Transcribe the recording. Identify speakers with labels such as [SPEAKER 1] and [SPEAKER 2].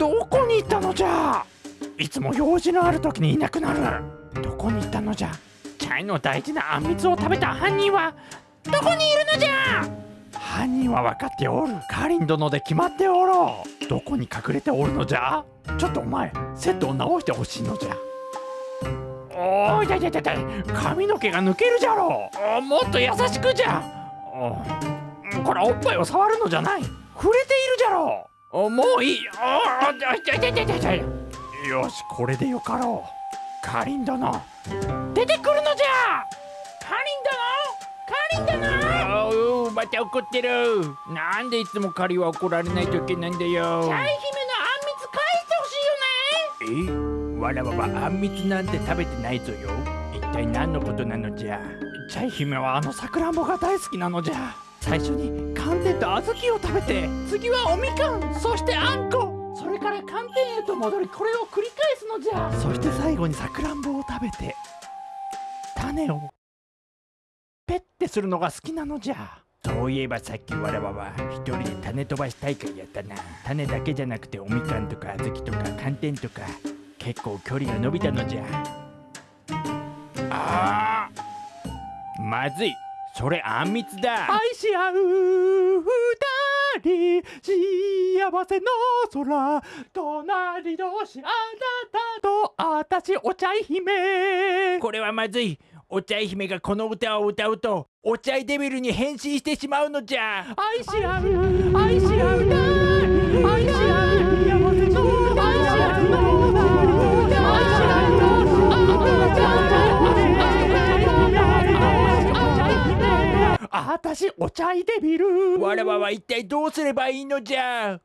[SPEAKER 1] どこに行ったのじゃ？いつも用事のある時にいなくなる。どこに行ったのじゃ？チャイの大事なあんみつを食べた犯人は？どこにいるのじゃ？犯人は分かっておる。カリン殿で決まっておろう。どこに隠れておるのじゃ？ちょっとお前セットを直してほしいのじゃ。おいだいだいだいだい。髪の毛が抜けるじゃろう。もっと優しくじゃ。おこれおっぱいを触るのじゃない。触れているじゃろう。おもういい。おーだいだいだいだいだいだいよしこれでよかろうカリン殿出てくるのじゃカリン殿カリン殿おうまた怒ってるなんでいつもカリは怒られないといけないんだよ
[SPEAKER 2] チャイ姫のあんみつ返してほしいよね
[SPEAKER 1] えわらわはあんみつなんて食べてないぞよ一体何のことなのじゃチャイ姫はあのさくらんぼが大好きなのじゃ最初に寒天と小豆を食べて次はおみかんそしてあんこ。それから寒天へと戻りこれを繰り返すのじゃ。そして最後にさくらんぼを食べて種をペッてするのが好きなのじゃ。そういえばさっきわらわは一人で種飛ばし大会やったな。種だけじゃなくておみかんとか小豆とか寒天とか結構距離が伸びたのじゃ。あーまずい。それあんみつだ。愛し合う二人幸せの空隣同士あなたと私お茶姫。これはまずい。お茶姫がこの歌を歌うとお茶デビルに変身してしまうのじゃ。愛し合う愛し合う愛し合うあたしお茶いでみるわらわは一体どうすればいいのじゃ。